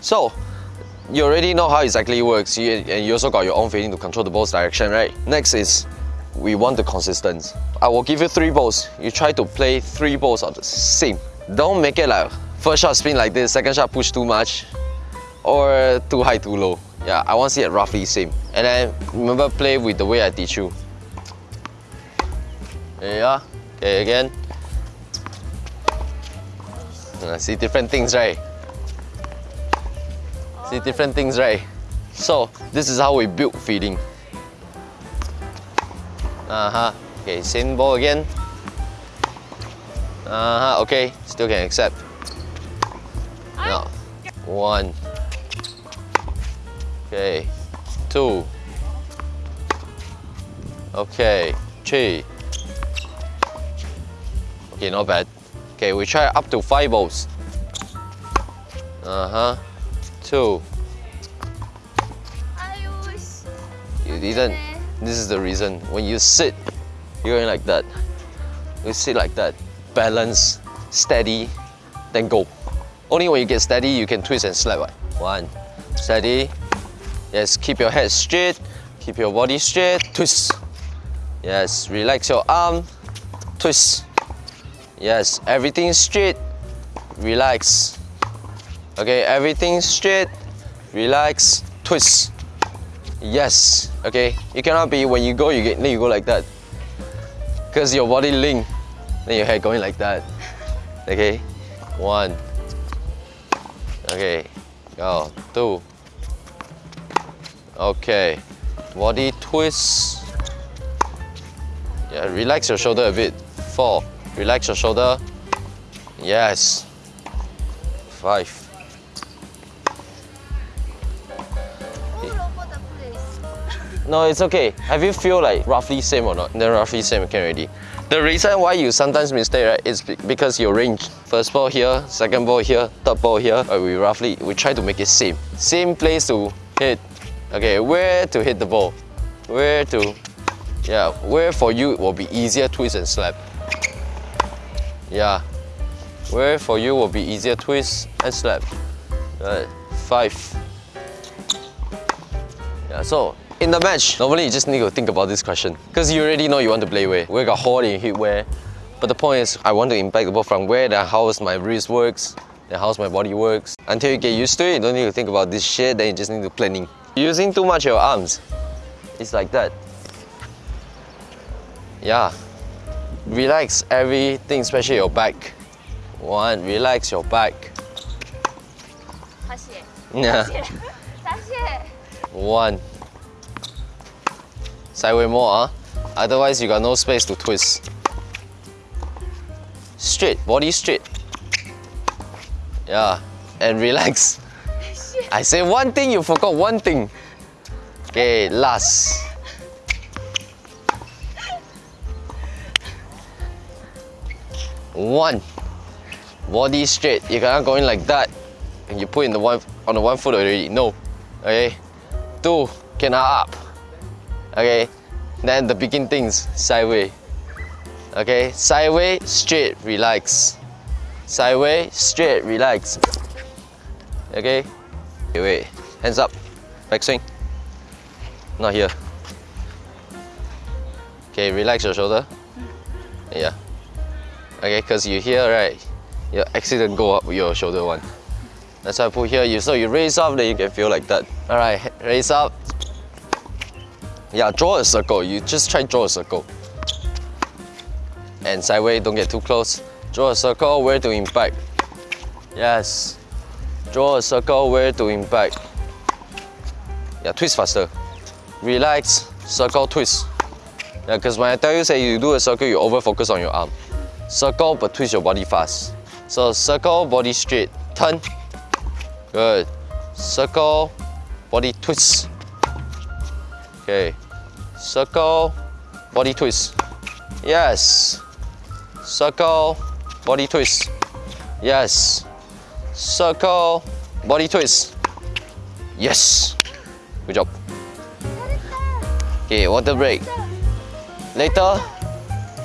So, you already know how exactly it works you, and you also got your own feeling to control the ball's direction, right? Next is, we want the consistency. I will give you three balls. You try to play three balls of the same. Don't make it like first shot spin like this, second shot push too much, or too high, too low. Yeah, I want to see it roughly same. And then remember play with the way I teach you. Yeah. Okay, again. Uh, see different things, right? See different things, right? So, this is how we build feeding. Uh-huh. Okay, same ball again. Uh-huh, okay, still can accept. Now, one. Okay, two. Okay, three. Okay, not bad. Okay, we try up to five balls. Uh-huh. Two. You didn't. This is the reason. When you sit, you're going like that. You sit like that. Balance, steady, then go. Only when you get steady, you can twist and slap. Right? One, steady. Yes, keep your head straight. Keep your body straight. Twist. Yes, relax your arm. Twist. Yes, everything straight. Relax. Okay, everything straight. Relax. Twist. Yes. Okay. You cannot be when you go, you get then you go like that. Cause your body link. Then your head going like that. Okay. One. Okay. Go. Two. Okay. Body twist. Yeah, relax your shoulder a bit. Four. Relax your shoulder. Yes. Five. No, it's okay. Have you feel like roughly same or not? Then roughly same can already. The reason why you sometimes mistake right is because your range. First ball here, second ball here, third ball here. Uh, we roughly we try to make it same. Same place to hit. Okay, where to hit the ball? Where to? Yeah, where for you will be easier twist and slap. Yeah, where for you will be easier twist and slap. Good. Five. Yeah, so in the match, normally you just need to think about this question. Because you already know you want to play where. Where got hole and hit where. But the point is, I want to impact the ball from where, then how my wrist works, then how my body works. Until you get used to it, you don't need to think about this shit, then you just need to planning. Using too much of your arms. It's like that. Yeah. Relax everything, especially your back. One, relax your back. Yeah. One. Sideway more, huh? Ah. Otherwise, you got no space to twist. Straight, body straight. Yeah, and relax. I say one thing, you forgot one thing. Okay, last. One. Body straight. You cannot go in like that. And you put in the one on the one foot already. No. Okay. Two. Cannot up. Okay. Then the begin things sideway. Okay. Sideway, straight, relax. Sideway, straight, relax. Okay. Okay, wait. Hands up. Back swing. Not here. Okay, relax your shoulder. Yeah. Okay, because you here, right? Your accident go up your shoulder one. That's why I put here. You so you raise up, then you can feel like that. All right, raise up. Yeah, draw a circle. You just try draw a circle. And sideways, don't get too close. Draw a circle where to impact. Yes. Draw a circle where to impact. Yeah, twist faster. Relax, circle, twist. Yeah, because when I tell you say you do a circle, you over focus on your arm. Circle but twist your body fast. So circle, body straight, turn. Good. Circle, body twist. Okay. Circle, body twist. Yes. Circle, body twist. Yes. Circle, body twist. Yes. Good job. Okay, water break. Later,